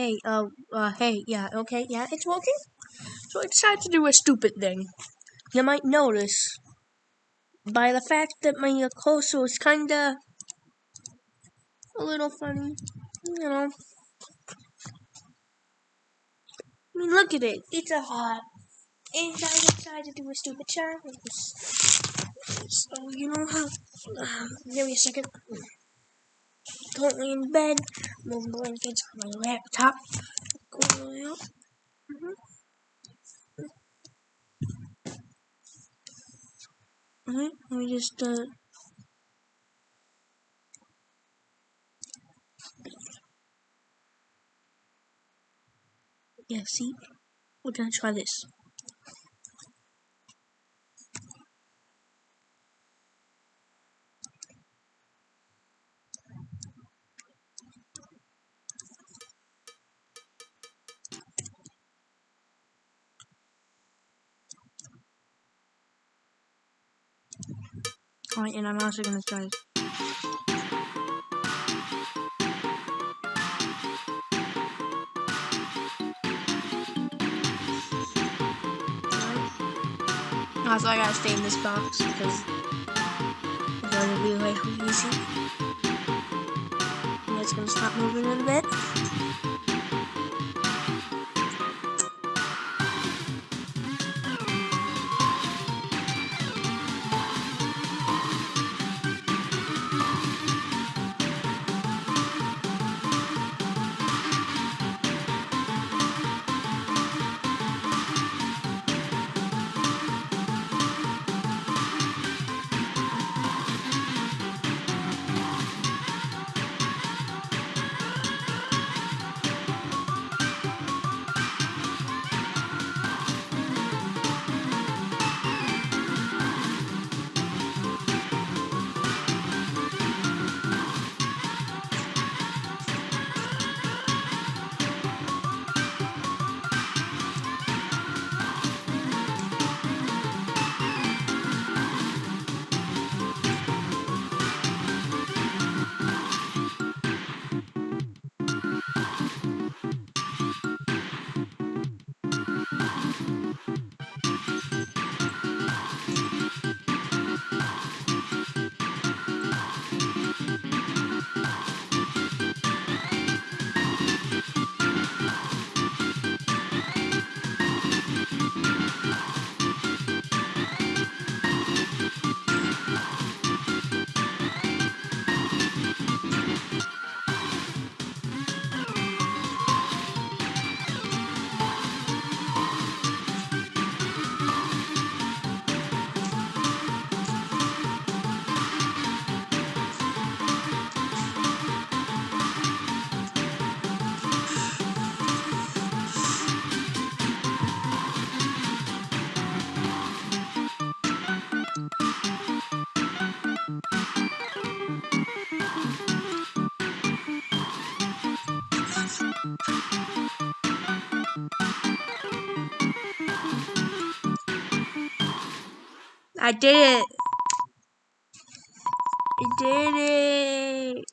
Hey, uh, uh, hey, yeah, okay, yeah, it's working. So I decided to do a stupid thing. You might notice by the fact that my uh, cursor is kinda a little funny, you know. I mean, look at it. It's a hot. And I decided to do a stupid challenge. So, you know how... Uh, give me a second. Currently in bed. Moving blankets on my laptop. Going out. Mm -hmm. Alright, let me just, uh... Yeah, see? We're gonna try this. Alright, and I'm also gonna try. Also, I gotta stay in this box because it's gonna be like easy. And it's gonna stop moving in a bit. I did it. I did it.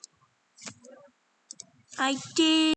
I did.